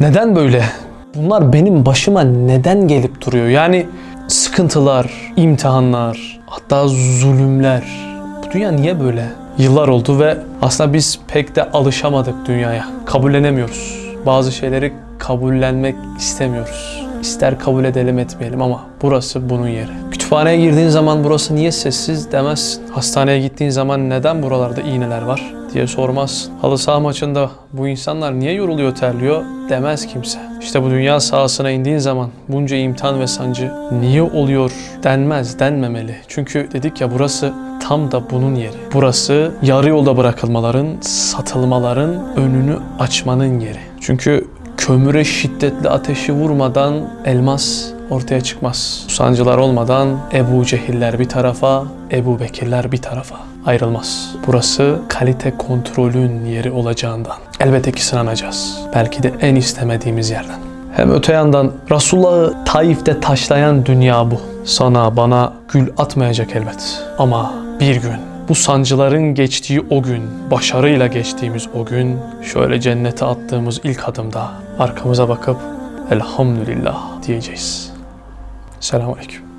Neden böyle? Bunlar benim başıma neden gelip duruyor? Yani sıkıntılar, imtihanlar, hatta zulümler. Bu dünya niye böyle? Yıllar oldu ve aslında biz pek de alışamadık dünyaya. Kabullenemiyoruz. Bazı şeyleri kabullenmek istemiyoruz. İster kabul edelim etmeyelim ama burası bunun yeri. Kütüphaneye girdiğin zaman burası niye sessiz demezsin. Hastaneye gittiğin zaman neden buralarda iğneler var diye sormazsın. Halı saha maçında bu insanlar niye yoruluyor terliyor demez kimse. İşte bu dünya sahasına indiğin zaman bunca imtihan ve sancı niye oluyor denmez, denmemeli. Çünkü dedik ya burası tam da bunun yeri. Burası yarı yolda bırakılmaların, satılmaların önünü açmanın yeri. Çünkü kömüre şiddetli ateşi vurmadan elmas ortaya çıkmaz. Sancılar olmadan Ebu Cehiller bir tarafa, Ebu Bekirler bir tarafa ayrılmaz. Burası kalite kontrolün yeri olacağından. Elbette ki sınanacağız. Belki de en istemediğimiz yerden. Hem öte yandan Resulullah'ı Taif'te taşlayan dünya bu. Sana bana gül atmayacak elbet. Ama bir gün bu sancıların geçtiği o gün, başarıyla geçtiğimiz o gün, şöyle cennete attığımız ilk adımda arkamıza bakıp elhamdülillah diyeceğiz. Selamun Aleyküm.